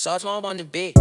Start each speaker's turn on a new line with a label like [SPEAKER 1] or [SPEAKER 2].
[SPEAKER 1] Sauce Mom on the beat.